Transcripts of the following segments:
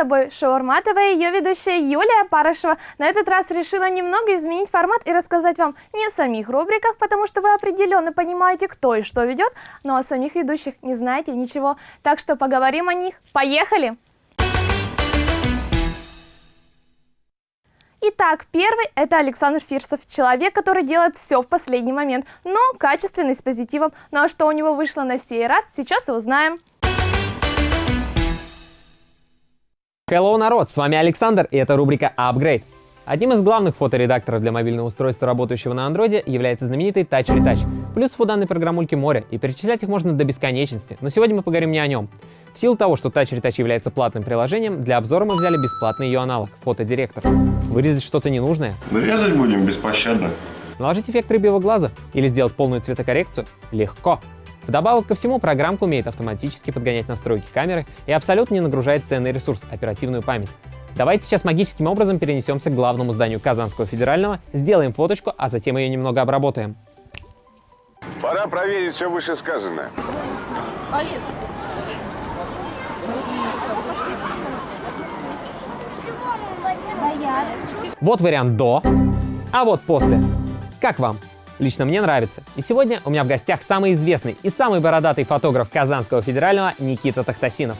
тобой Шаурматовая, ее ведущая Юлия Парышева. На этот раз решила немного изменить формат и рассказать вам не о самих рубриках, потому что вы определенно понимаете, кто и что ведет, но о самих ведущих не знаете ничего. Так что поговорим о них. Поехали! Итак, первый – это Александр Фирсов, человек, который делает все в последний момент, но качественный, с позитивом. Ну а что у него вышло на сей раз, сейчас и узнаем. Hello, народ! С вами Александр, и это рубрика Upgrade. Одним из главных фоторедакторов для мобильного устройства, работающего на андроиде, является знаменитый Touch Retouch. Плюсов у данной программульки море, и перечислять их можно до бесконечности, но сегодня мы поговорим не о нем. В силу того, что Touch Retouch является платным приложением, для обзора мы взяли бесплатный ее аналог — фотодиректор. Вырезать что-то ненужное? Резать будем беспощадно. Наложить эффект рыбьего глаза или сделать полную цветокоррекцию? Легко. Вдобавок ко всему, программка умеет автоматически подгонять настройки камеры и абсолютно не нагружает ценный ресурс — оперативную память. Давайте сейчас магическим образом перенесемся к главному зданию Казанского федерального, сделаем фоточку, а затем ее немного обработаем. Пора проверить все вышесказанное. Вот вариант до, а вот после. Как вам? Лично мне нравится. И сегодня у меня в гостях самый известный и самый бородатый фотограф Казанского федерального Никита Тахтасинов.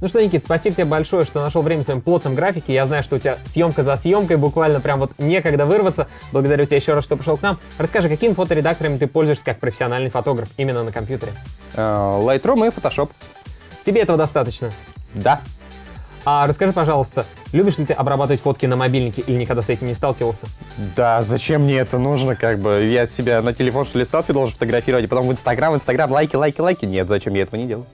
Ну что, Никит, спасибо тебе большое, что нашел время в своем плотном графике. Я знаю, что у тебя съемка за съемкой, буквально прям вот некогда вырваться. Благодарю тебя еще раз, что пришел к нам. Расскажи, какими фоторедакторами ты пользуешься как профессиональный фотограф именно на компьютере? Э, Lightroom и Photoshop. Тебе этого достаточно? Да. А расскажи, пожалуйста, любишь ли ты обрабатывать фотки на мобильнике или никогда с этим не сталкивался? Да, зачем мне это нужно, как бы? Я себя на телефон, что ли, селфи должен фотографировать, и потом в Инстаграм, в Инстаграм, лайки, лайки, лайки. Нет, зачем я этого не делаю?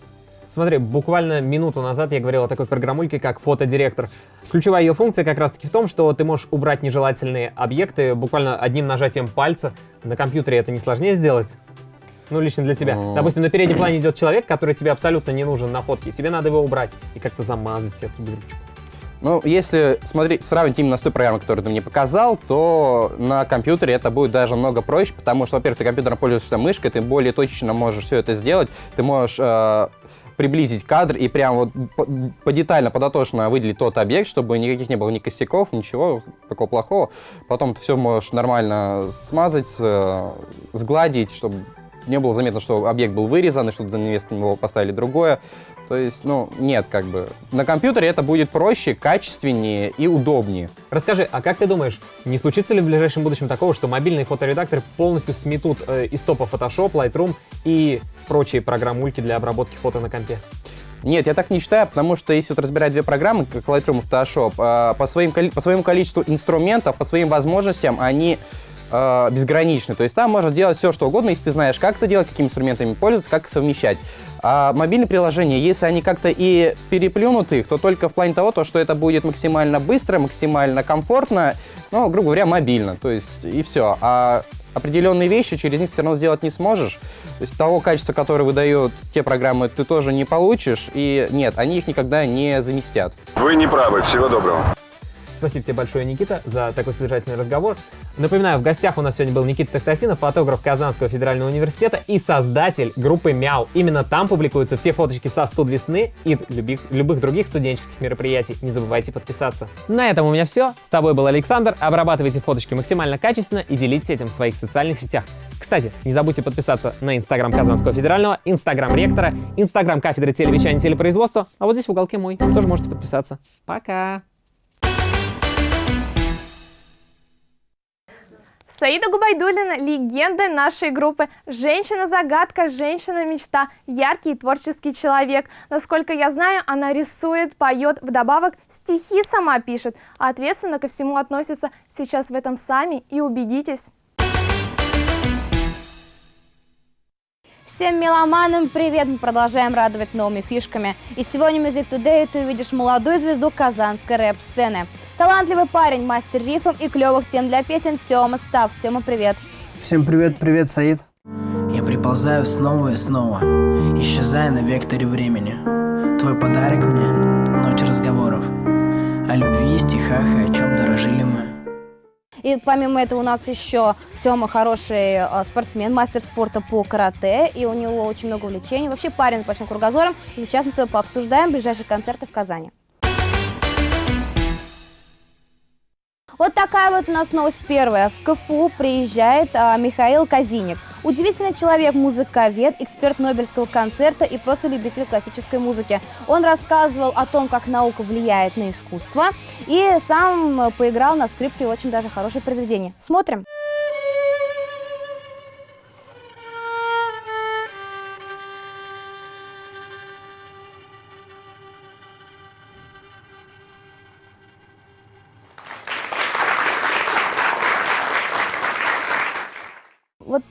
Смотри, буквально минуту назад я говорил о такой программульке, как фотодиректор. Ключевая ее функция как раз-таки в том, что ты можешь убрать нежелательные объекты буквально одним нажатием пальца. На компьютере это не сложнее сделать? Ну, лично для тебя. Ну. Допустим, на переднем плане идет человек, который тебе абсолютно не нужен на фотке. Тебе надо его убрать и как-то замазать эту дырочку. Ну, если смотреть, сравнить именно с той программой, которую ты мне показал, то на компьютере это будет даже много проще, потому что, во-первых, ты компьютером пользуешься мышкой, ты более точно можешь все это сделать, ты можешь э, приблизить кадр и прям вот по- подетально, подотошно выделить тот объект, чтобы никаких не было ни косяков, ничего такого плохого. Потом ты все можешь нормально смазать, э, сгладить, чтобы не было заметно, что объект был вырезан, и что за вместо него поставили другое. То есть, ну, нет, как бы. На компьютере это будет проще, качественнее и удобнее. Расскажи, а как ты думаешь, не случится ли в ближайшем будущем такого, что мобильные фоторедакторы полностью сметут э, из топа Photoshop, Lightroom и прочие программульки для обработки фото на компе? Нет, я так не считаю, потому что если вот разбирать две программы, как Lightroom и Photoshop, э, по, своим, по своему количеству инструментов, по своим возможностям, они э, безграничны. То есть там можно делать все, что угодно, если ты знаешь, как это делать, какими инструментами пользоваться, как совмещать. А мобильные приложения, если они как-то и переплюнут их, то только в плане того, то, что это будет максимально быстро, максимально комфортно, ну, грубо говоря, мобильно. То есть и все. А определенные вещи через них все равно сделать не сможешь. То есть того качества, которое выдают те программы, ты тоже не получишь. И нет, они их никогда не заместят. Вы не правы. Всего доброго. Спасибо тебе большое, Никита, за такой содержательный разговор. Напоминаю, в гостях у нас сегодня был Никита Тахтасинов, фотограф Казанского федерального университета и создатель группы «Мяу». Именно там публикуются все фоточки со студ весны и любых, любых других студенческих мероприятий. Не забывайте подписаться. На этом у меня все. С тобой был Александр. Обрабатывайте фоточки максимально качественно и делитесь этим в своих социальных сетях. Кстати, не забудьте подписаться на Инстаграм Казанского федерального, Инстаграм ректора, Инстаграм кафедры телевещания и телепроизводства, а вот здесь в уголке мой. Тоже можете подписаться. Пока! Саида Губайдулина – легенда нашей группы. Женщина-загадка, женщина-мечта, яркий творческий человек. Насколько я знаю, она рисует, поет, вдобавок стихи сама пишет. А ответственно ко всему относится. Сейчас в этом сами и убедитесь. Всем меломанам привет! Мы продолжаем радовать новыми фишками. И сегодня в Music Today ты увидишь молодую звезду казанской рэп-сцены. Талантливый парень, мастер рифм и клевых тем для песен Тёма Став. Тёма, привет! Всем привет, привет, Саид. Я приползаю снова и снова, исчезая на векторе времени. Твой подарок мне — ночь разговоров. О любви, стихах и о чем дорожили мы. И помимо этого у нас еще Тёма хороший э, спортсмен, мастер спорта по карате, и у него очень много увлечений. Вообще парень с большим кругозором. И сейчас мы с тобой пообсуждаем ближайшие концерты в Казани. Вот такая вот у нас новость первая. В КФУ приезжает а, Михаил Казиник. Удивительный человек, музыковед, эксперт Нобелевского концерта и просто любитель классической музыки. Он рассказывал о том, как наука влияет на искусство и сам поиграл на скрипке очень даже хорошее произведение. Смотрим.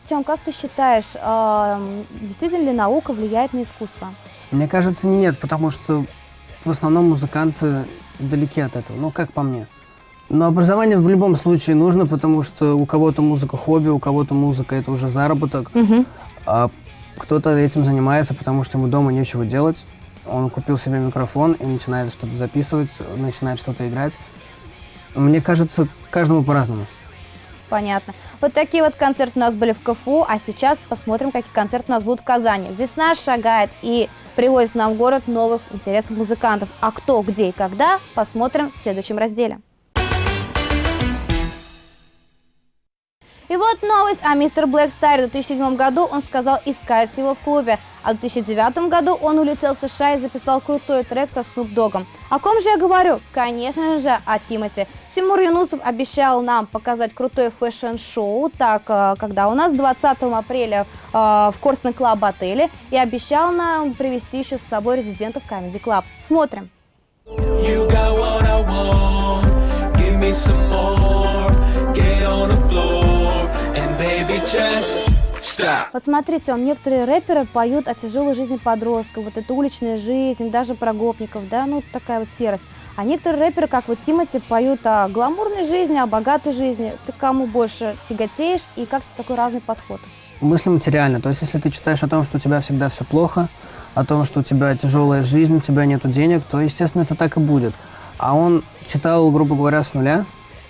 Тём, как ты считаешь, а, действительно ли наука влияет на искусство? Мне кажется, нет, потому что в основном музыканты далеки от этого, ну, как по мне. Но образование в любом случае нужно, потому что у кого-то музыка хобби, у кого-то музыка это уже заработок, а кто-то этим занимается, потому что ему дома нечего делать. Он купил себе микрофон и начинает что-то записывать, начинает что-то играть. Мне кажется, каждому по-разному. Понятно. Вот такие вот концерты у нас были в КФУ, а сейчас посмотрим, какие концерты у нас будут в Казани. Весна шагает и привозит нам в город новых интересных музыкантов. А кто, где и когда, посмотрим в следующем разделе. И вот новость о мистер Black Star е. В 2007 году он сказал искать его в клубе, а в 2009 году он улетел в США и записал крутой трек со Snoop Dogg ом. О ком же я говорю? Конечно же, о Тимати. Тимур Юнусов обещал нам показать крутое fashion-шоу, так, э, когда у нас 20 апреля э, в Korston Club отеле, и обещал нам привести еще с собой резидентов Comedy Club. Смотрим. You got what I want. Give me some more. Вот смотрите, он, некоторые рэперы поют о тяжелой жизни подростков, вот это уличная жизнь, даже про гопников, да, ну такая вот серость. А некоторые рэперы, как вот Тимати, поют о гламурной жизни, о богатой жизни. Ты кому больше тяготеешь и как-то такой разный подход? Мысли материально. То есть, если ты читаешь о том, что у тебя всегда все плохо, о том, что у тебя тяжелая жизнь, у тебя нет денег, то, естественно, это так и будет. А он читал, грубо говоря, с нуля,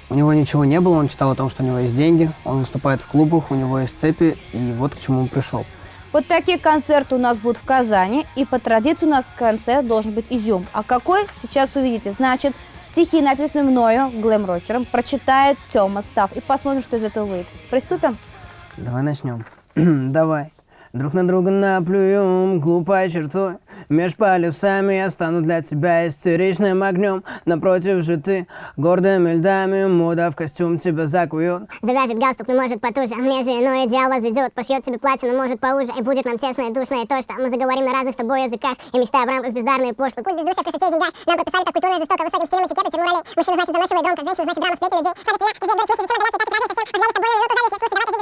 у него ничего не было, он читал о том, что у него есть деньги, он выступает в клубах, у него есть цепи, и вот к чему он пришел. Вот такие концерты у нас будут в Казани, и по традиции у нас в конце должен быть изюм. А какой, сейчас увидите. Значит, стихи, написанные мною, глэм-рокером, прочитает Тёма Став, и посмотрим, что из этого выйдет. Приступим? Давай начнем. Давай. Друг на друга наплюем глупой чертой Меж полюсами я стану для тебя истеричным огнем. Напротив же ты гордыми льдами Мода в костюм тебя закует. Завяжет галстук, но может потуже. Мне же иной идеал возведет Пошьет себе платье, но может поуже. И будет нам тесно и душно. И то, что мы заговорим на разных с тобой языках. И мечтая в рамках бездарной и пошлых Путь бездушия, красоте и деньгах Нам прописали так культурно и жестоко Высоким стилем этикета, тюрьму ролей. Мужчина значит заносчивый громко Женщина значит драма, сплетни людей. Хатик, я, где, дочь,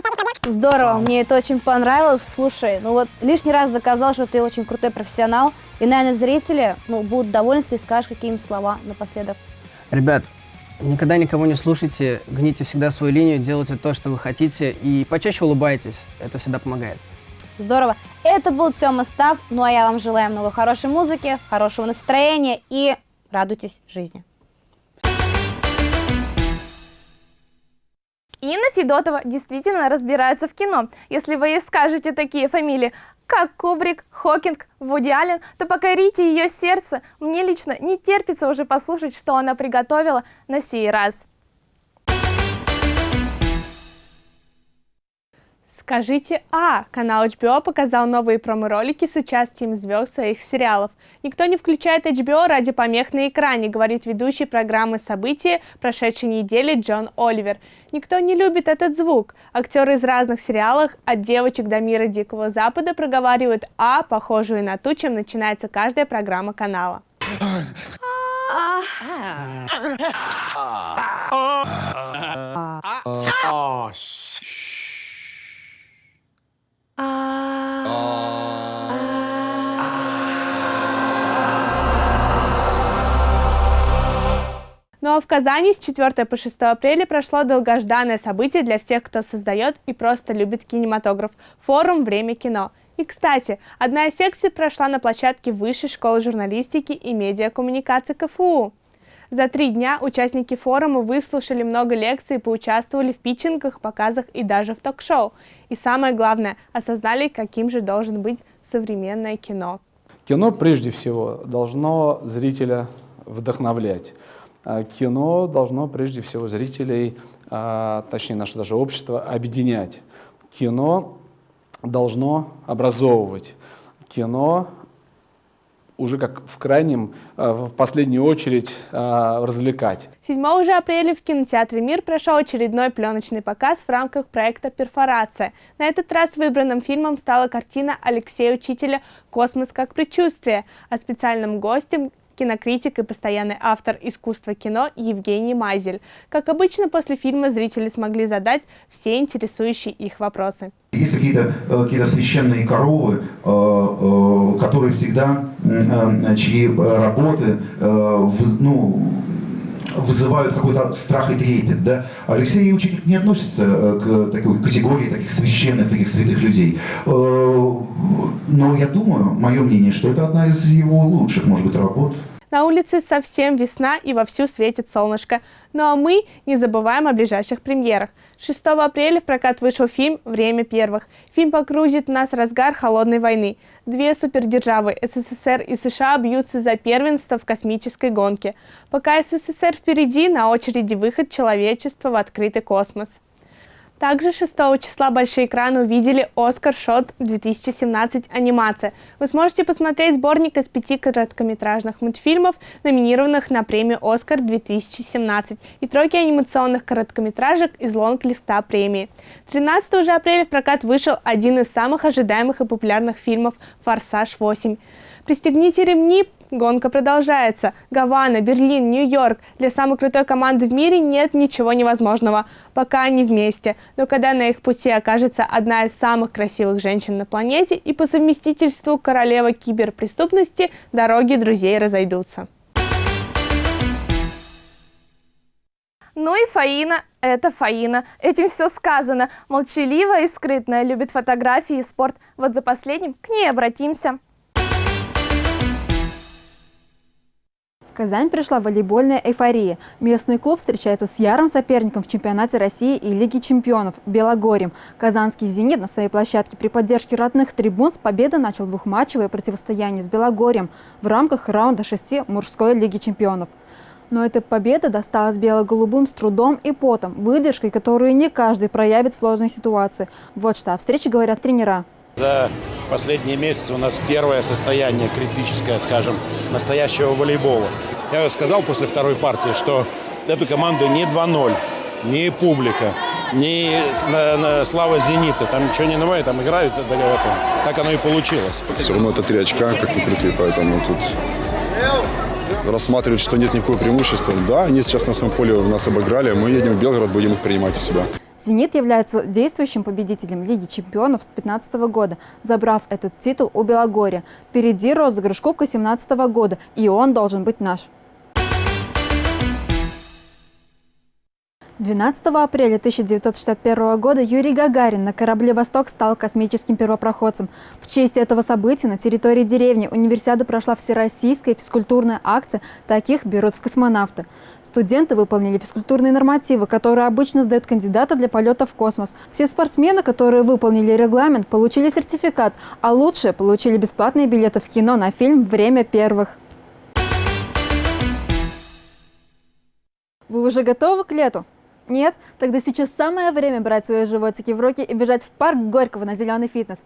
мысли, Здорово, мне это очень понравилось. Слушай, ну вот лишний раз доказал, что ты очень крутой профессионал. И, наверное, зрители ну, будут довольны, если ты скажешь какие-нибудь слова напоследок. Ребят, никогда никого не слушайте, гните всегда свою линию, делайте то, что вы хотите, и почаще улыбайтесь. Это всегда помогает. Здорово. Это был Тёма Став. Ну а я вам желаю много хорошей музыки, хорошего настроения и радуйтесь жизни. Инна Федотова действительно разбирается в кино. Если вы ей скажете такие фамилии, как Кубрик, Хокинг, Вуди Аллен, то покорите ее сердце. Мне лично не терпится уже послушать, что она приготовила на сей раз. Скажите «А». Канал HBO показал новые промо-ролики с участием звезд своих сериалов. Никто не включает HBO ради помех на экране, говорит ведущий программы «События» прошедшей недели Джон Оливер. Никто не любит этот звук. Актеры из разных сериалов, от девочек до мира Дикого Запада, проговаривают «А», похожую на ту, чем начинается каждая программа канала. Oh, Ну а в Казани с 4 по 6 апреля прошло долгожданное событие для всех, кто создает и просто любит кинематограф – форум «Время кино». И, кстати, одна из секций прошла на площадке Высшей школы журналистики и медиакоммуникации КФУ. За три дня участники форума выслушали много лекций, поучаствовали в питчингах, показах и даже в ток-шоу. И самое главное, осознали, каким же должен быть современное кино. Кино прежде всего должно зрителя вдохновлять. А Кино должно прежде всего зрителей, а, точнее наше даже общество, объединять. Кино должно образовывать. Кино уже как в крайнем, а, в последнюю очередь а, развлекать. 7 же апреля в кинотеатре «Мир» прошел очередной пленочный показ в рамках проекта «Перфорация». На этот раз выбранным фильмом стала картина Алексея Учителя «Космос как предчувствие», а специальным гостем кинокритик и постоянный автор искусства кино Евгений Мазель. Как обычно, после фильма зрители смогли задать все интересующие их вопросы. Есть какие-то э, какие священные коровы, э, э, которые всегда, чьи работы ну, вызывают какой-то страх и трепет. Да? Алексей Ученик не относится к такой категории таких священных, таких святых людей. Но я думаю, мое мнение, что это одна из его лучших, может быть, работ. На улице совсем весна и вовсю светит солнышко. Ну а мы не забываем о ближайших премьерах. 6 апреля в прокат вышел фильм «Время первых». Фильм погрузит нас в разгар холодной войны. Две супердержавы СССР и США бьются за первенство в космической гонке. Пока СССР впереди, на очереди выход человечества в открытый космос. Также 6 числа большие экраны увидели «Оскар Шот 2017. Анимация». Вы сможете посмотреть сборник из пяти короткометражных мультфильмов, номинированных на премию «Оскар 2017» и тройки анимационных короткометражек из лонг-листа премии. 13 же апреля в прокат вышел один из самых ожидаемых и популярных фильмов «Форсаж 8». Пристегните ремни, Гонка продолжается. Гавана, Берлин, Нью-Йорк. Для самой крутой команды в мире нет ничего невозможного. Пока они вместе. Но когда на их пути окажется одна из самых красивых женщин на планете и по совместительству королева киберпреступности, дороги друзей разойдутся. Ну и Фаина – это Фаина. Этим все сказано. Молчаливая и скрытная, любит фотографии и спорт. Вот за последним к ней обратимся. Казань пришла волейбольная эйфория. Местный клуб встречается с ярым соперником в чемпионате России и Лиги чемпионов – Белогорьем. Казанский «Зенит» на своей площадке при поддержке родных трибун с победы начал двухматчевое противостояние с Белогорьем в рамках раунда шести мужской Лиги чемпионов. Но эта победа досталась бело-голубым с трудом и потом, выдержкой, которую не каждый проявит в сложной ситуации. Вот что о встрече говорят тренера. За последние месяцы у нас первое состояние критическое, скажем, настоящего волейбола. Я сказал после второй партии, что эту команду не 2-0, не публика, не слава «Зенита». Там ничего не новое, там играют, так оно и получилось. Все равно это три очка, как ни крути, поэтому тут рассматривать, что нет никакого преимущества. Да, они сейчас на своем поле нас обыграли, мы едем в Белгород, будем их принимать у себя. «Зенит» является действующим победителем Лиги чемпионов с 2015 года, забрав этот титул у Белогорья. Впереди розыгрыш Кубка 2017 года, и он должен быть наш. 12 апреля 1961 года Юрий Гагарин на корабле «Восток» стал космическим первопроходцем. В честь этого события на территории деревни Универсиады прошла всероссийская физкультурная акция «Таких берут в космонавты». Студенты выполнили физкультурные нормативы, которые обычно сдают кандидаты для полета в космос. Все спортсмены, которые выполнили регламент, получили сертификат, а лучшие получили бесплатные билеты в кино на фильм «Время первых». Вы уже готовы к лету? Нет? Тогда сейчас самое время брать свои животики в руки и бежать в парк Горького на зеленый фитнес.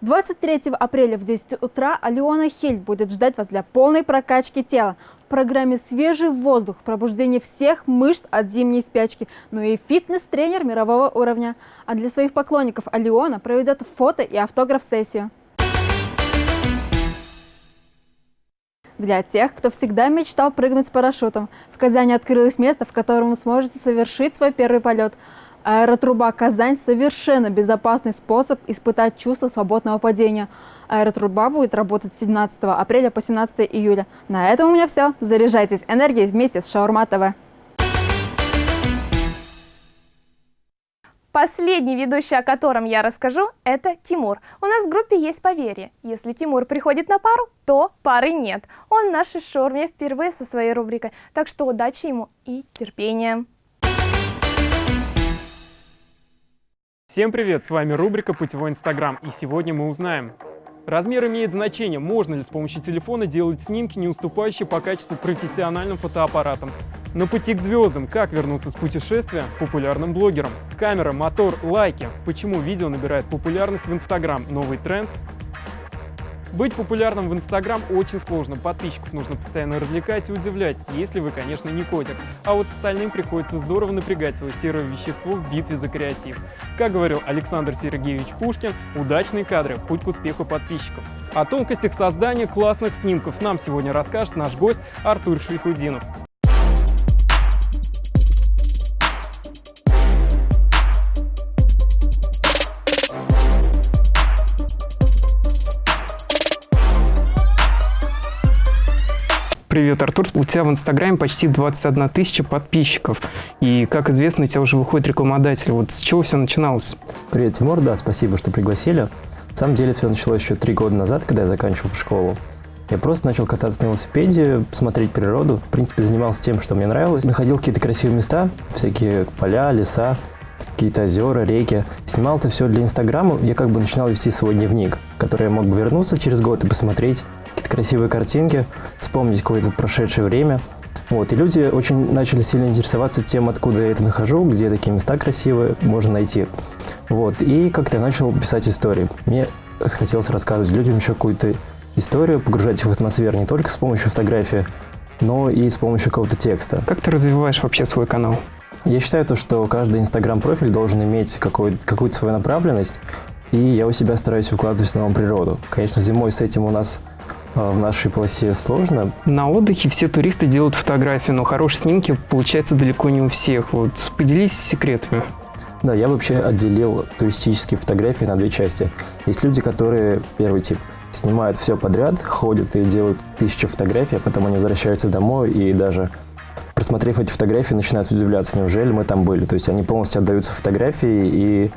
23 апреля в 10 утра Алиона Хиль будет ждать вас для полной прокачки тела. В программе «Свежий воздух», пробуждение всех мышц от зимней спячки, ну и фитнес-тренер мирового уровня. А для своих поклонников Алиона проведет фото и автограф-сессию. Для тех, кто всегда мечтал прыгнуть с парашютом, в Казани открылось место, в котором вы сможете совершить свой первый полет – Аэротруба «Казань» – совершенно безопасный способ испытать чувство свободного падения. Аэротруба будет работать с 17 апреля по 17 июля. На этом у меня все. Заряжайтесь энергией вместе с Шаурма ТВ. Последний ведущий, о котором я расскажу, это Тимур. У нас в группе есть поверье. Если Тимур приходит на пару, то пары нет. Он в нашей шорме впервые со своей рубрикой, так что удачи ему и терпения. Всем привет, с вами рубрика «Путевой Инстаграм» и сегодня мы узнаем, Размер имеет значение, можно ли с помощью телефона делать снимки, не уступающие по качеству профессиональным фотоаппаратам. На пути к звездам, как вернуться с путешествия популярным блогерам. Камера, мотор, лайки. Почему видео набирает популярность в Инстаграм? Новый тренд? Быть популярным в Инстаграм очень сложно, подписчиков нужно постоянно развлекать и удивлять, если вы, конечно, не котик. А вот остальным приходится здорово напрягать свое серое вещество в битве за креатив. Как говорил Александр Сергеевич Пушкин, удачные кадры – путь к успеху подписчиков. О тонкостях создания классных снимков нам сегодня расскажет наш гость Артур Шейхудинов. Привет, Артур. У тебя в Инстаграме почти 21 тысяча подписчиков. И, как известно, у тебя уже выходит рекламодатель. Вот с чего все начиналось? Привет, Тимур. Да, спасибо, что пригласили. На самом деле все началось еще три года назад, когда я заканчивал школу. Я просто начал кататься на велосипеде, смотреть природу. В принципе, занимался тем, что мне нравилось. Находил какие-то красивые места, всякие поля, леса, какие-то озера, реки. Снимал это все для Инстаграма. Я как бы начинал вести свой дневник, который я мог бы вернуться через год и посмотреть, красивые картинки, вспомнить какое-то прошедшее время. Вот, и люди очень начали сильно интересоваться тем, откуда я это нахожу, где такие места красивые можно найти. Вот, и как-то я начал писать истории. Мне хотелось рассказывать людям еще какую-то историю, погружать их в атмосферу не только с помощью фотографии, но и с помощью какого-то текста. Как ты развиваешь вообще свой канал? Я считаю то, что каждый инстаграм-профиль должен иметь какую-то свою направленность, и я у себя стараюсь выкладывать в основном природу. Конечно, зимой с этим у нас в нашей полосе сложно. На отдыхе все туристы делают фотографии, но хорошие снимки получаются далеко не у всех. Вот поделись секретами. Да, я вообще отделил туристические фотографии на две части. Есть люди, которые, первый тип, снимают все подряд, ходят и делают тысячи фотографий, а потом они возвращаются домой и даже просмотрев эти фотографии, начинают удивляться, неужели мы там были. То есть они полностью отдаются фотографии и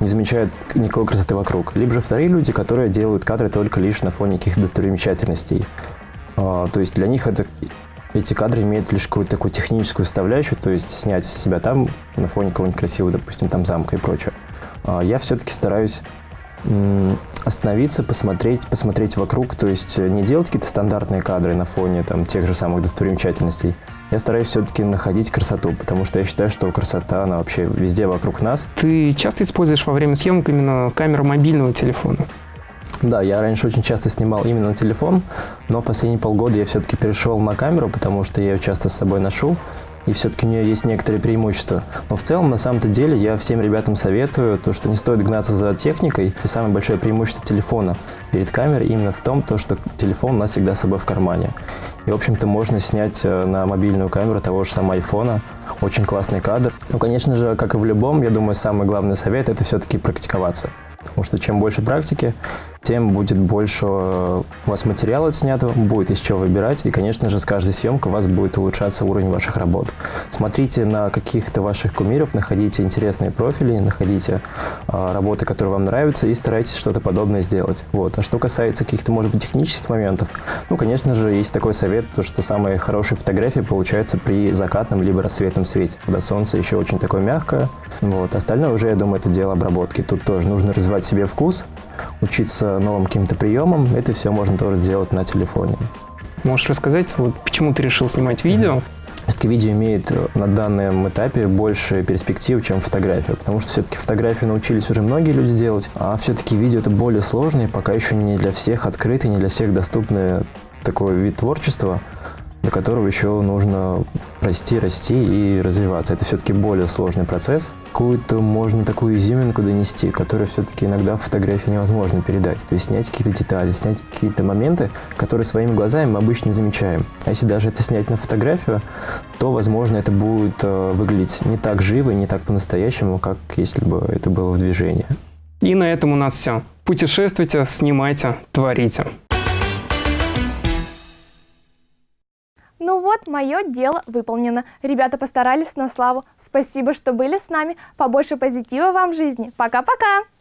не замечают никакой красоты вокруг. Либо же вторые люди, которые делают кадры только лишь на фоне каких-то достопримечательностей. А, то есть для них это, эти кадры имеют лишь какую-то такую техническую составляющую, то есть снять себя там на фоне какого-нибудь красивого, допустим, там замка и прочее. А, я все-таки стараюсь остановиться, посмотреть, посмотреть вокруг, то есть не делать какие-то стандартные кадры на фоне там, тех же самых достопримечательностей, я стараюсь все-таки находить красоту, потому что я считаю, что красота, она вообще везде вокруг нас. Ты часто используешь во время съемок именно камеру мобильного телефона? Да, я раньше очень часто снимал именно на телефон, но последние полгода я все-таки перешел на камеру, потому что я ее часто с собой ношу и все-таки у нее есть некоторые преимущества. Но в целом, на самом-то деле, я всем ребятам советую, то, что не стоит гнаться за техникой. И самое большое преимущество телефона перед камерой именно в том, то, что телефон у нас всегда с собой в кармане. И, в общем-то, можно снять э, на мобильную камеру того же самого айфона очень классный кадр. Ну, конечно же, как и в любом, я думаю, самый главный совет – это все-таки практиковаться. Потому что чем больше практики, тем будет больше э, у вас материала отснятого, будет из чего выбирать, и, конечно же, с каждой съемкой у вас будет улучшаться уровень ваших работ. Смотрите на каких-то ваших кумиров, находите интересные профили, находите э, работы, которые вам нравятся, и старайтесь что-то подобное сделать. Вот. А что касается каких-то, может быть, технических моментов, ну, конечно же, есть такой совет, то, что самые хорошие фотографии получаются при закатном либо рассветном свете, когда солнце еще очень такое мягкое. Вот. Остальное уже, я думаю, это дело обработки. Тут тоже нужно развивать себе вкус, учиться новым каким-то приемам. Это все можно тоже делать на телефоне. Можешь рассказать, вот почему ты решил снимать видео? Все-таки видео имеет на данном этапе больше перспектив, чем фотография, потому что все-таки фотографии научились уже многие люди делать, а все-таки видео это более сложный, пока еще не для всех открытый, не для всех доступный такой вид творчества до которого еще нужно расти, расти и развиваться. Это все-таки более сложный процесс. Какую-то можно такую изюминку донести, которую все-таки иногда в фотографии невозможно передать. То есть снять какие-то детали, снять какие-то моменты, которые своими глазами мы обычно замечаем. А если даже это снять на фотографию, то, возможно, это будет э, выглядеть не так живо не так по-настоящему, как если бы это было в движении. И на этом у нас все. Путешествуйте, снимайте, творите. Ну вот, мое дело выполнено. Ребята постарались на славу. Спасибо, что были с нами. Побольше позитива вам в жизни. Пока-пока!